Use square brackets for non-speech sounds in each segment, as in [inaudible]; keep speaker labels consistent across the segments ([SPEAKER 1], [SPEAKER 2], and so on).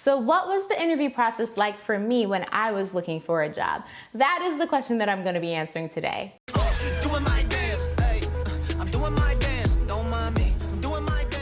[SPEAKER 1] So what was the interview process like for me when I was looking for a job? That is the question that I'm gonna be answering today.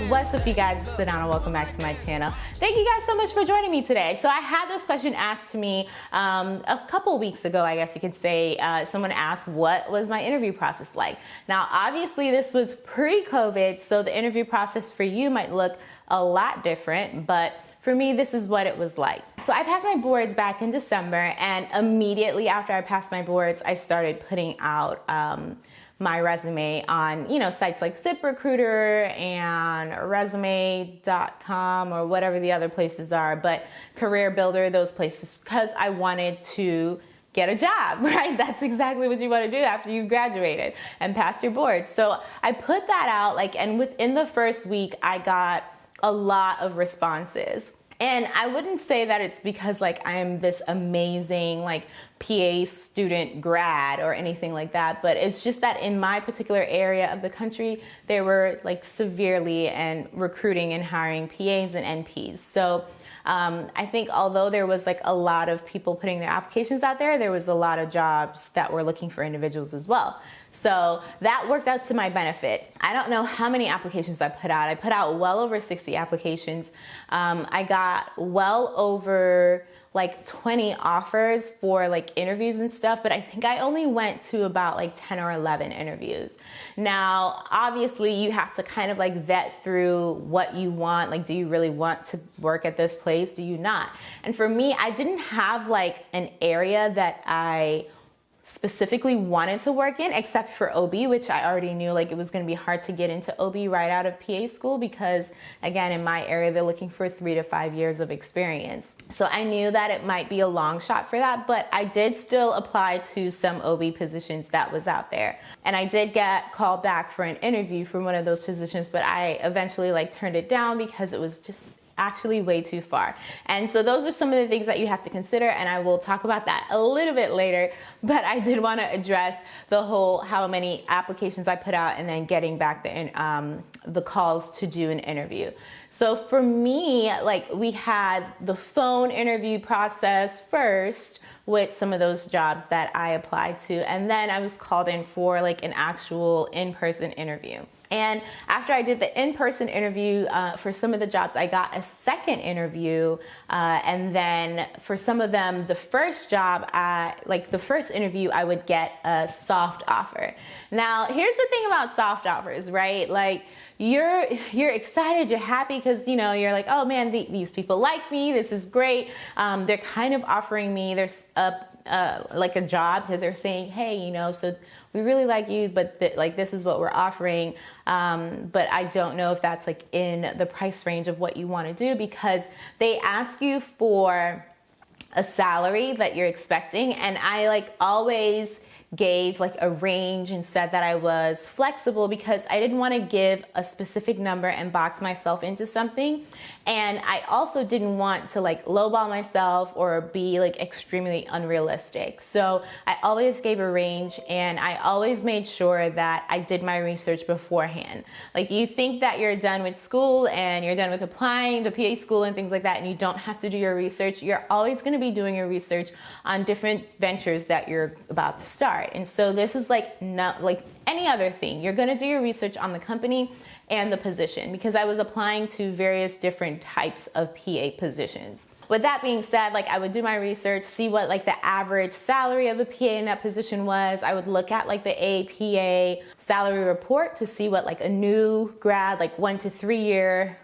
[SPEAKER 1] What's up you guys, it's Sedona, welcome back to my channel. Thank you guys so much for joining me today. So I had this question asked to me um, a couple weeks ago, I guess you could say. Uh, someone asked what was my interview process like? Now obviously this was pre-COVID, so the interview process for you might look a lot different, but for me, this is what it was like. So I passed my boards back in December and immediately after I passed my boards, I started putting out um, my resume on, you know, sites like ZipRecruiter and resume.com or whatever the other places are, but Career Builder, those places, because I wanted to get a job, [laughs] right? That's exactly what you want to do after you've graduated and passed your boards. So I put that out like, and within the first week, I got a lot of responses. And I wouldn't say that it's because like I am this amazing like PA student grad or anything like that, but it's just that in my particular area of the country, they were like severely and recruiting and hiring PAs and NPs. So um, I think although there was like a lot of people putting their applications out there, there was a lot of jobs that were looking for individuals as well. So that worked out to my benefit. I don't know how many applications I put out. I put out well over 60 applications. Um, I got well over like 20 offers for like interviews and stuff, but I think I only went to about like 10 or 11 interviews. Now, obviously you have to kind of like vet through what you want. Like, do you really want to work at this place? Do you not? And for me, I didn't have like an area that I specifically wanted to work in except for OB, which I already knew like it was going to be hard to get into OB right out of PA school because again, in my area, they're looking for three to five years of experience. So I knew that it might be a long shot for that, but I did still apply to some OB positions that was out there. And I did get called back for an interview for one of those positions, but I eventually like turned it down because it was just actually way too far. And so those are some of the things that you have to consider and I will talk about that a little bit later, [laughs] but I did want to address the whole how many applications I put out and then getting back the, um, the calls to do an interview. So for me, like we had the phone interview process first with some of those jobs that I applied to. And then I was called in for like an actual in-person interview. And after I did the in-person interview uh, for some of the jobs, I got a second interview. Uh, and then for some of them, the first job, I, like the first interview, I would get a soft offer. Now, here's the thing about soft offers, right? Like you're you're excited, you're happy because you know you're like, oh man, the, these people like me. This is great. Um, they're kind of offering me there's a uh, like a job because they're saying, hey, you know, so we really like you, but th like this is what we're offering. Um, but I don't know if that's like in the price range of what you want to do because they ask you for a salary that you're expecting, and I like always gave like a range and said that I was flexible because I didn't want to give a specific number and box myself into something. And I also didn't want to like lowball myself or be like extremely unrealistic. So I always gave a range and I always made sure that I did my research beforehand. Like you think that you're done with school and you're done with applying to PA school and things like that and you don't have to do your research. You're always going to be doing your research on different ventures that you're about to start. And so this is like not like any other thing. You're going to do your research on the company and the position because I was applying to various different types of PA positions. With that being said, like I would do my research, see what like the average salary of a PA in that position was. I would look at like the APA salary report to see what like a new grad, like one to three year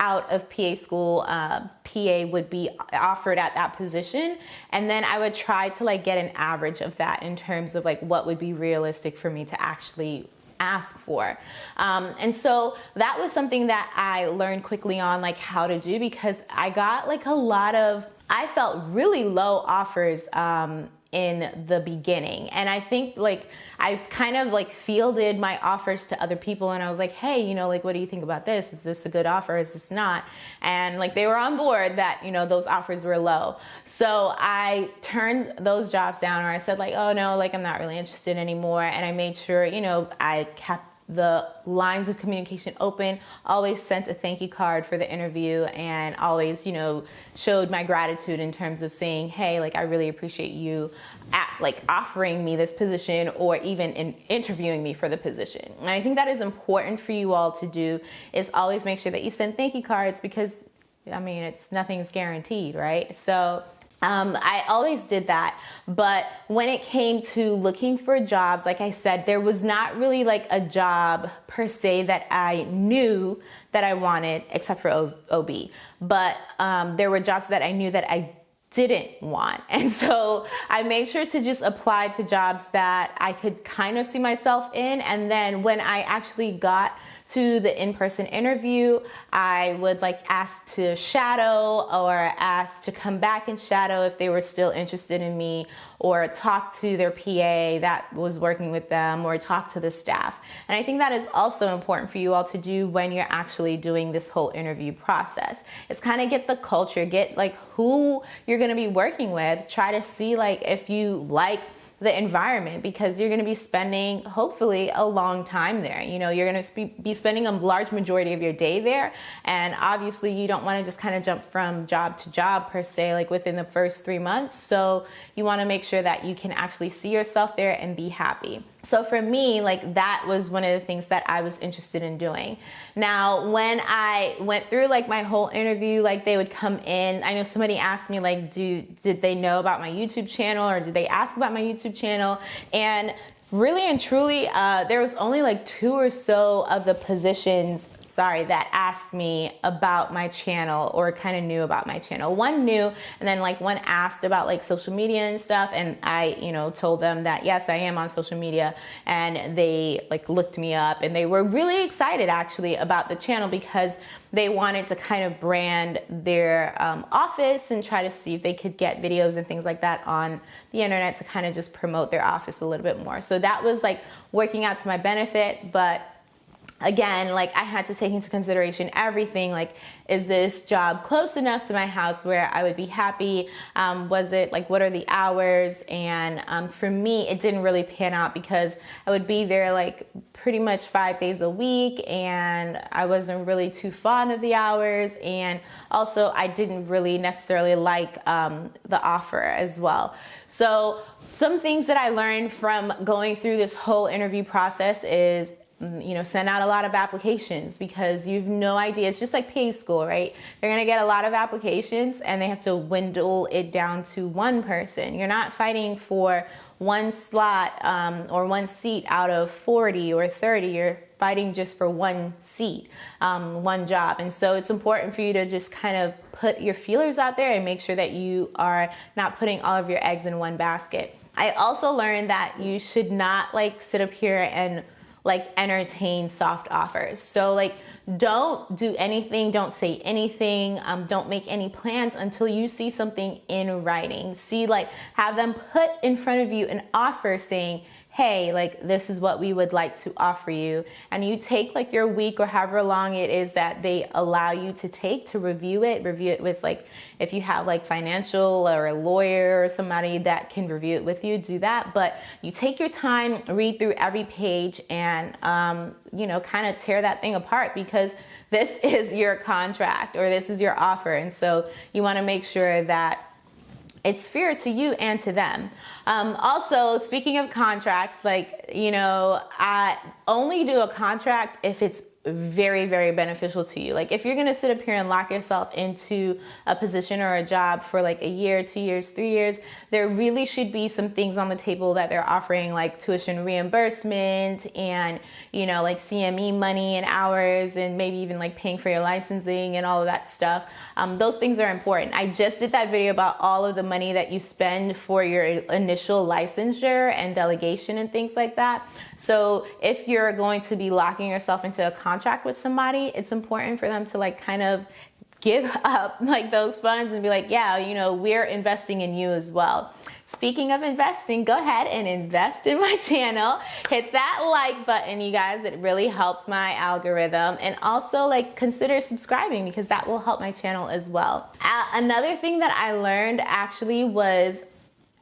[SPEAKER 1] out of PA school, uh, PA would be offered at that position. And then I would try to like get an average of that in terms of like what would be realistic for me to actually ask for. Um, and so that was something that I learned quickly on like how to do because I got like a lot of, I felt really low offers um, in the beginning. And I think like I kind of like fielded my offers to other people and I was like, hey, you know, like, what do you think about this? Is this a good offer? Is this not? And like they were on board that, you know, those offers were low. So I turned those jobs down or I said like, oh no, like I'm not really interested anymore. And I made sure, you know, I kept the lines of communication open, always sent a thank you card for the interview and always, you know, showed my gratitude in terms of saying, hey, like I really appreciate you at, like offering me this position or even in interviewing me for the position. And I think that is important for you all to do is always make sure that you send thank you cards because I mean, it's nothing's guaranteed, right? So um, I always did that. But when it came to looking for jobs, like I said, there was not really like a job per se that I knew that I wanted, except for OB. But um, there were jobs that I knew that I didn't want. [laughs] And so I made sure to just apply to jobs that I could kind of see myself in. And then when I actually got to the in-person interview, I would like ask to shadow or ask to come back and shadow if they were still interested in me or talk to their PA that was working with them or talk to the staff. And I think that is also important for you all to do when you're actually doing this whole interview process. It's kind of get the culture, get like who you're going to be working with, try to see like if you like the environment because you're going to be spending hopefully a long time there. You know, you're going to be spending a large majority of your day there. And obviously, you don't want to just kind of jump from job to job per se, like within the first three months. So you want to make sure that you can actually see yourself there and be happy. So for me, like that was one of the things that I was interested in doing. Now, when I went through like my whole interview, like they would come in. I know somebody asked me like, do did they know about my YouTube channel or did they ask about my YouTube channel? And really and truly, uh, there was only like two or so of the positions sorry, that asked me about my channel or kind of knew about my channel. One knew, and then like one asked about like social media and stuff, and I, you know, told them that yes, I am on social media, and they like looked me up, and they were really excited actually about the channel because they wanted to kind of brand their um, office and try to see if they could get videos and things like that on the internet to kind of just promote their office a little bit more. So that was like working out to my benefit, but again, like I had to take into consideration everything. Like, is this job close enough to my house where I would be happy? Um, was it like, what are the hours? And um, for me, it didn't really pan out because I would be there like pretty much five days a week and I wasn't really too fond of the hours. And also, I didn't really necessarily like um, the offer as well. So, some things that I learned from going through this whole interview process is you know, send out a lot of applications because you've no idea. It's just like PA school, right? They're going to get a lot of applications and they have to dwindle it down to one person. You're not fighting for one slot um, or one seat out of 40 or 30. You're fighting just for one seat, um, one job. And so it's important for you to just kind of put your feelers out there and make sure that you are not putting all of your eggs in one basket. I also learned that you should not like sit up here and like entertain soft offers. So like don't do anything, don't say anything, um, don't make any plans until you see something in writing. See like have them put in front of you an offer saying, hey, like this is what we would like to offer you. And you take like your week or however long it is that they allow you to take to review it, review it with like, if you have like financial or a lawyer or somebody that can review it with you, do that. But you take your time, read through every page and, um, you know, kind of tear that thing apart because this [laughs] is your contract or this is your offer. And so you want to make sure that it's fair to you and to them. Um, also, speaking of contracts, like, you know, I only do a contract if it's very, very beneficial to you. Like if you're gonna sit up here and lock yourself into a position or a job for like a year, two years, three years, there really should be some things on the table that they're offering like tuition reimbursement and, you know, like CME money and hours and maybe even like paying for your licensing and all of that stuff. Um, those things are important. I just did that video about all of the money that you spend for your initial licensure and delegation and things like that. So if you're going to be locking yourself into a contract with somebody, it's important for them to like kind of give [laughs] up like those funds and be like, yeah, you know, we're investing in you as well. Speaking of investing, go ahead and invest in my [laughs] channel. Hit that like button, you guys. It really helps my algorithm. And also like consider subscribing because that will help my channel as well. Uh, another thing that I learned actually was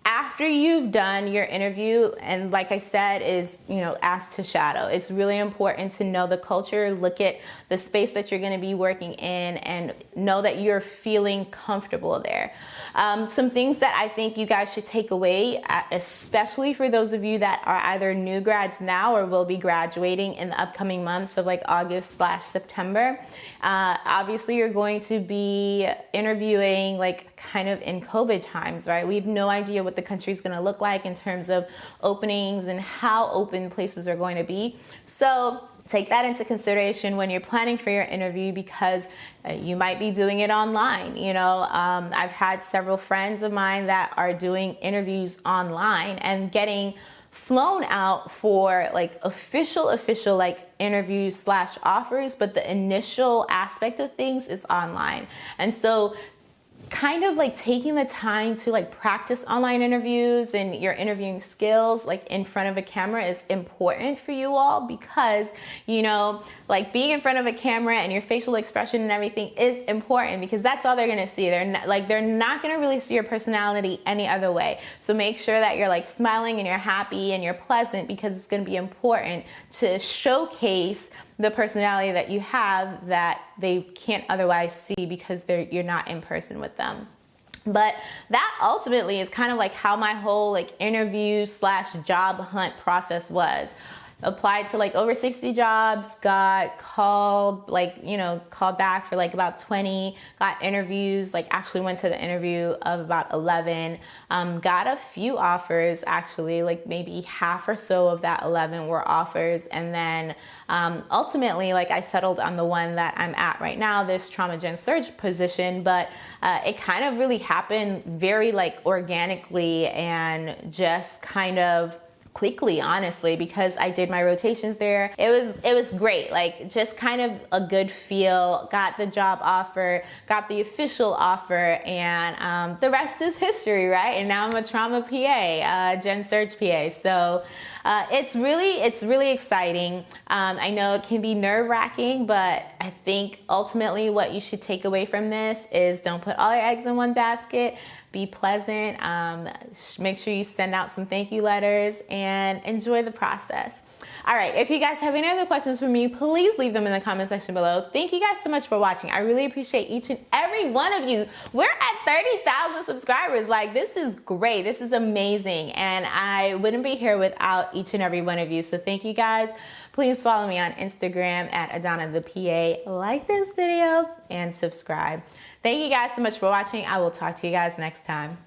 [SPEAKER 1] after you've done your interview and like i said is you know asked to shadow. It's really important to know the culture look at the space that you're going to be working in and know that you're feeling comfortable there. Um, some things that i think you guys should take away uh, especially for those of you that are either new grads now or will be graduating in the upcoming months of like august slash september uh, obviously you're going to be interviewing like kind of in covid times right? We have no idea what the country is going to look like in terms of openings and how open places are going to be. So take that into consideration when you're planning for your interview because uh, you might be doing it online. You know, um, I've had several friends of mine that are doing interviews online and getting flown out for like official official like interviews slash offers but the initial aspect of things is online and so kind of like taking the time to like practice online interviews and your interviewing skills like in front of a camera is important for you all because you know like being in front of a camera and your facial expression and everything is important because that's all they're gonna see. They're not, like they're not gonna really see your personality any other way. So make sure that you're like smiling and you're happy and you're pleasant because it's gonna be important to showcase the personality that you have that they can't otherwise see because you're not in person with them. But that ultimately is kind of like how my whole like interview slash job hunt process was applied to like over 60 jobs, got called, like, you know, called back for like about 20, got interviews, like actually went to the interview of about 11, um, got a few offers actually, like maybe half or so of that 11 were offers. And then um, ultimately, like I settled on the one that I'm at right now, this trauma gen surg position, but uh, it kind of really happened very like organically and just kind of quickly honestly because I did my rotations there. It was it was great. Like just kind of a good feel. Got the job offer, got the official offer, and um, the rest is history, right? And now I'm a trauma PA, uh, Gen Surg PA. So uh, it's really it's really exciting. Um, I know it can be nerve wracking, but I think ultimately what you should take away from this is don't put all your eggs in one basket be pleasant. Um, make sure you send out some thank you letters and enjoy the process. All right, if you guys have any other questions for me, please leave them in the comment section below. Thank you guys so much for watching. I really appreciate each and every one of you. We're at 30,000 subscribers. Like, this is great. This is amazing. And I wouldn't be here without each and every one of you. So thank you guys. Please follow me on Instagram at Adana the PA. Like this video and subscribe. Thank you guys so much for watching. I will talk to you guys next time.